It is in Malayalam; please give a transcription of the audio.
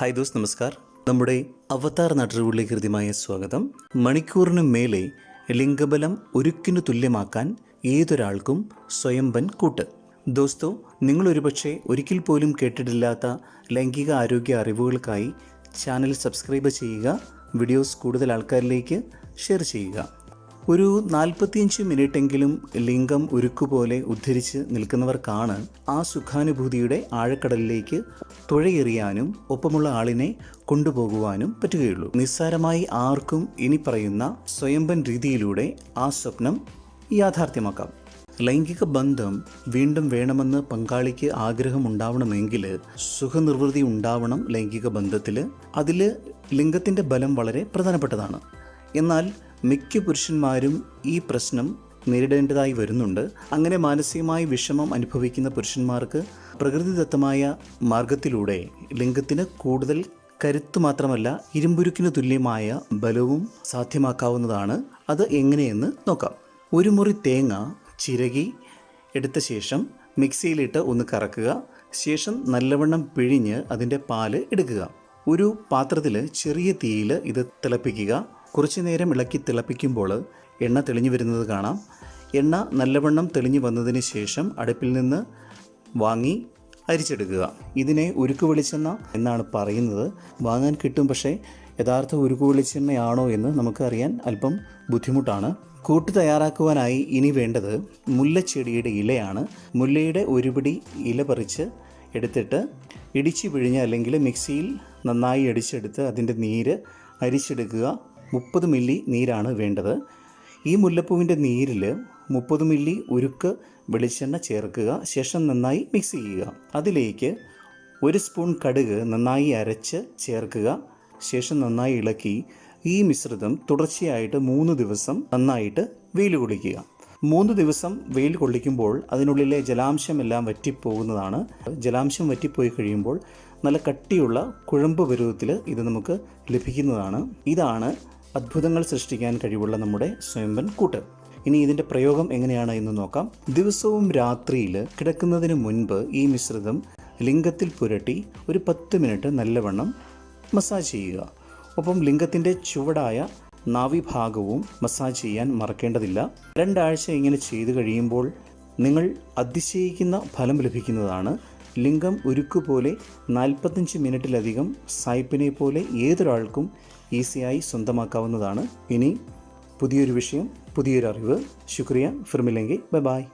ഹായ് ദോസ് നമസ്കാർ. നമ്മുടെ അവതാർ നാട്ടുകളിലേക്ക് ഹൃദ്യമായ സ്വാഗതം. മണിക്കൂറിന് മേലെ ലിംഗബലം ഒരുക്കിനു തുല്യമാക്കാൻ ഏതൊരാൾക്കും സ്വയംബൻ കൂട്ട്. ദോസ്തോ നിങ്ങൾ ഒരുപക്ഷെ ഒരിക്കൽ പോലും കേട്ടിട്ടില്ലാത്ത ലൈംഗിക ആരോഗ്യ അറിവുകൾക്കായി ചാനൽ സബ്സ്ക്രൈബ് ചെയ്യുക വീഡിയോസ് കൂടുതൽ ആൾക്കാരിലേക്ക് ഷെയർ ചെയ്യുക. ഒരു നാൽപ്പത്തിയഞ്ച് മിനിറ്റെങ്കിലും ലിംഗം ഉരുക്കുപോലെ ഉദ്ധരിച്ച് നിൽക്കുന്നവർക്കാണ് ആ സുഖാനുഭൂതിയുടെ ആഴക്കടലിലേക്ക് തുഴയെറിയാനും ഒപ്പമുള്ള ആളിനെ കൊണ്ടുപോകുവാനും പറ്റുകയുള്ളൂ. നിസ്സാരമായി ആർക്കും ഇനി പറയുന്ന സ്വയംഭൻ രീതിയിലൂടെ ആ സ്വപ്നം യാഥാർത്ഥ്യമാക്കാം. ലൈംഗിക ബന്ധം വീണ്ടും വേണമെന്ന് പങ്കാളിക്ക് ആഗ്രഹമുണ്ടാവണമെങ്കിൽ സുഖനിർവൃതി ഉണ്ടാവണം ലൈംഗിക ബന്ധത്തിൽ അതിൽ ലിംഗത്തിന്റെ ബലം വളരെ പ്രധാനപ്പെട്ടതാണ്. എന്നാൽ മിക്ക പുരുഷന്മാരും ഈ പ്രശ്നം നേരിടേണ്ടതായി വരുന്നുണ്ട്. അങ്ങനെ മാനസികമായി വിഷമം അനുഭവിക്കുന്ന പുരുഷന്മാർക്ക് പ്രകൃതിദത്തമായ മാർഗത്തിലൂടെ ലിംഗത്തിന് കൂടുതൽ കരുത്ത് മാത്രമല്ല ഇരുമ്പുരുക്കിന് തുല്യമായ ബലവും സാധ്യമാക്കാവുന്നതാണ്. അത് എങ്ങനെയെന്ന് നോക്കാം. ഒരു മുറി തേങ്ങ ചിരകി എടുത്ത ശേഷം മിക്സിയിലിട്ട് ഒന്ന് കറക്കുക. ശേഷം നല്ലവണ്ണം പിഴിഞ്ഞ് അതിന്റെ പാൽ എടുക്കുക. ഒരു പാത്രത്തിൽ ചെറിയ തീയിൽ ഇത് തിളപ്പിക്കുക. കുറച്ചു നേരം ഇളക്കി തിളപ്പിക്കുമ്പോൾ എണ്ണ തെളിഞ്ഞു വരുന്നത് കാണാം. എണ്ണ നല്ലവണ്ണം തെളിഞ്ഞു വന്നതിന് ശേഷം അടുപ്പിൽ നിന്ന് വാങ്ങി അരിച്ചെടുക്കുക. ഇതിനെ ഉരുക്ക് വെളിച്ചെണ്ണ എന്നാണ് പറയുന്നത്. വാങ്ങാൻ കിട്ടും പക്ഷേ യഥാർത്ഥ ഉരുക്ക് വെളിച്ചെണ്ണയാണോ എന്ന് നമുക്കറിയാൻ അല്പം ബുദ്ധിമുട്ടാണ്. കൂട്ട് തയ്യാറാക്കുവാനായി ഇനി വേണ്ടത് മുല്ലച്ചെടിയുടെ ഇലയാണ്. മുല്ലയുടെ ഒരുപിടി ഇല പറിച്ച് എടുത്തിട്ട് ഇടിച്ചു പിഴിഞ്ഞ് അല്ലെങ്കിൽ മിക്സിയിൽ നന്നായി അടിച്ചെടുത്ത് അതിന്റെ നീര് അരിച്ചെടുക്കുക. മുപ്പത് മില്ലി നീരാണ് വേണ്ടത്. ഈ മുല്ലപ്പൂവിന്റെ നീരിൽ മുപ്പത് മില്ലി ഉരുക്ക് വെളിച്ചെണ്ണ ചേർക്കുക. ശേഷം നന്നായി മിക്സ് ചെയ്യുക. അതിലേക്ക് ഒരു സ്പൂൺ കടുക് നന്നായി അരച്ച് ചേർക്കുക. ശേഷം നന്നായി ഇളക്കി ഈ മിശ്രിതം തുടർച്ചയായിട്ട് മൂന്ന് ദിവസം നന്നായിട്ട് വെയിൽ കൊള്ളിക്കുക. മൂന്ന് ദിവസം വെയിൽ കൊള്ളിക്കുമ്പോൾ അതിനുള്ളിലെ ജലാംശമെല്ലാം വറ്റിപ്പോകുന്നതാണ്. ജലാംശം വറ്റിപ്പോയി കഴിയുമ്പോൾ നല്ല കട്ടിയുള്ള കുഴമ്പ് പരുവത്തിൽ ഇത് നമുക്ക് ലഭിക്കുന്നതാണ്. ഇതാണ് അത്ഭുതങ്ങൾ സൃഷ്ടിക്കാൻ കഴിവുള്ള നമ്മുടെ സ്വയംഭൻ കൂട്ട് ഇനി ഇതിന്റെ പ്രയോഗം എങ്ങനെയാണ് എന്ന് നോക്കാം. ദിവസവും രാത്രിയിൽ കിടക്കുന്നതിന് മുൻപ് ഈ മിശ്രിതം ലിംഗത്തിൽ പുരട്ടി ഒരു പത്ത് മിനിറ്റ് നല്ലവണ്ണം മസാജ് ചെയ്യുക. ഒപ്പം ലിംഗത്തിന്റെ ചുവടായ നാവിഭാഗവും മസാജ് ചെയ്യാൻ മറക്കേണ്ടതില്ല. രണ്ടാഴ്ച ഇങ്ങനെ ചെയ്തു കഴിയുമ്പോൾ നിങ്ങൾ അതിശയിക്കുന്ന ഫലം ലഭിക്കുന്നതാണ്. ലിംഗം ഉരുക്കുപോലെ നാൽപ്പത്തഞ്ച് മിനിറ്റിലധികം സായിപ്പിനെ പോലെ ഏതൊരാൾക്കും ഈസിയായി സ്വന്തമാക്കാവുന്നതാണ്. ഇനി പുതിയൊരു വിഷയം പുതിയൊരു അറിവ്. ശുക്രിയ. ഫിർമില്ലെങ്കിൽ ബൈ ബായ്